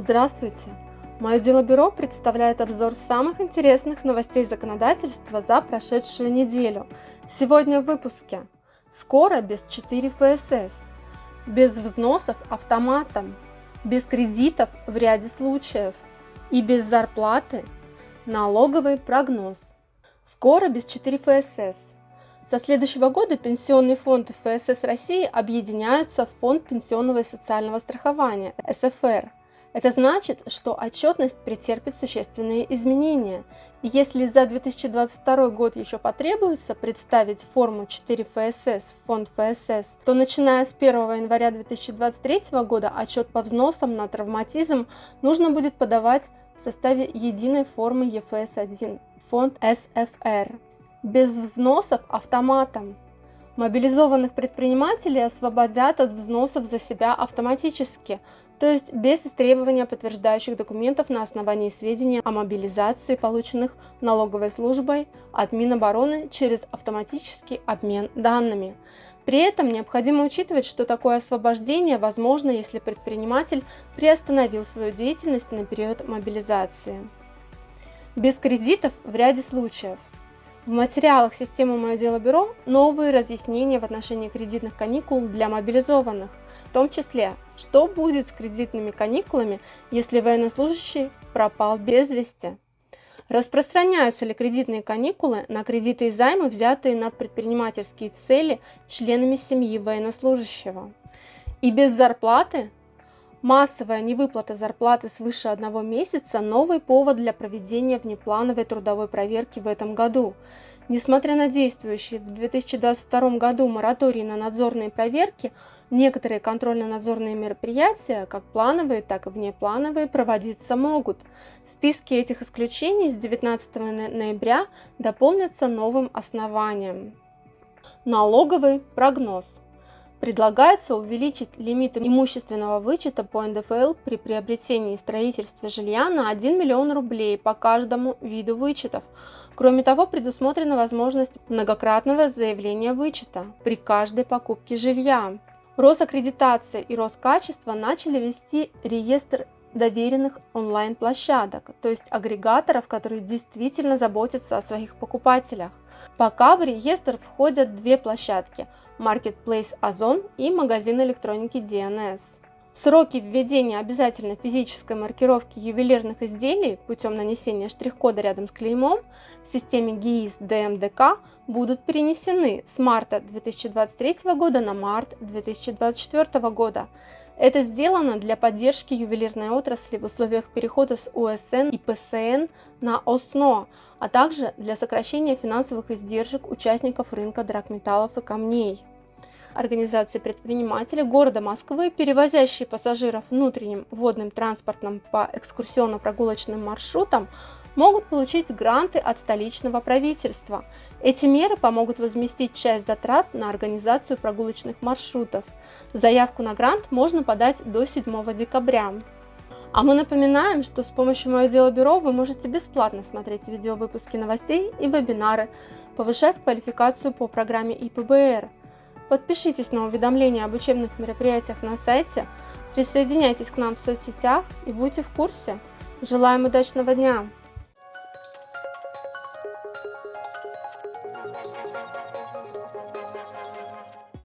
Здравствуйте! Мое дело бюро представляет обзор самых интересных новостей законодательства за прошедшую неделю. Сегодня в выпуске. Скоро без 4 ФСС, без взносов автоматом, без кредитов в ряде случаев и без зарплаты налоговый прогноз. Скоро без 4 ФСС. Со следующего года пенсионные фонды ФСС России объединяются в Фонд пенсионного и социального страхования СФР – это значит, что отчетность претерпит существенные изменения. если за 2022 год еще потребуется представить форму 4 ФСС в фонд ФСС, то начиная с 1 января 2023 года отчет по взносам на травматизм нужно будет подавать в составе единой формы ЕФС-1, фонд СФР. Без взносов автоматом. Мобилизованных предпринимателей освободят от взносов за себя автоматически, то есть без требования подтверждающих документов на основании сведений о мобилизации, полученных налоговой службой от Минобороны через автоматический обмен данными. При этом необходимо учитывать, что такое освобождение возможно, если предприниматель приостановил свою деятельность на период мобилизации. Без кредитов в ряде случаев. В материалах системы «Мое дело бюро» новые разъяснения в отношении кредитных каникул для мобилизованных – в том числе, что будет с кредитными каникулами, если военнослужащий пропал без вести. Распространяются ли кредитные каникулы на кредиты и займы, взятые на предпринимательские цели членами семьи военнослужащего? И без зарплаты? Массовая невыплата зарплаты свыше одного месяца – новый повод для проведения внеплановой трудовой проверки в этом году. Несмотря на действующий в 2022 году мораторий на надзорные проверки, некоторые контрольно-надзорные мероприятия, как плановые, так и внеплановые, проводиться могут. Списки этих исключений с 19 ноября дополнятся новым основанием. Налоговый прогноз. Предлагается увеличить лимит имущественного вычета по НДФЛ при приобретении и строительстве жилья на 1 миллион рублей по каждому виду вычетов, Кроме того, предусмотрена возможность многократного заявления вычета при каждой покупке жилья. Росаккредитация и Роскачество начали вести реестр доверенных онлайн-площадок, то есть агрегаторов, которые действительно заботятся о своих покупателях. Пока в реестр входят две площадки – Marketplace Озон и магазин электроники DNS. Сроки введения обязательной физической маркировки ювелирных изделий путем нанесения штрих-кода рядом с клеймом в системе ГИИС ДМДК будут перенесены с марта 2023 года на март 2024 года. Это сделано для поддержки ювелирной отрасли в условиях перехода с УСН и ПСН на ОСНО, а также для сокращения финансовых издержек участников рынка драгметаллов и камней. Организации предпринимателей города Москвы, перевозящие пассажиров внутренним водным транспортом по экскурсионно-прогулочным маршрутам, могут получить гранты от столичного правительства. Эти меры помогут возместить часть затрат на организацию прогулочных маршрутов. Заявку на грант можно подать до 7 декабря. А мы напоминаем, что с помощью Мое Дело Бюро вы можете бесплатно смотреть видеовыпуски новостей и вебинары, повышать квалификацию по программе ИПБР, Подпишитесь на уведомления об учебных мероприятиях на сайте, присоединяйтесь к нам в соцсетях и будьте в курсе. Желаем удачного дня!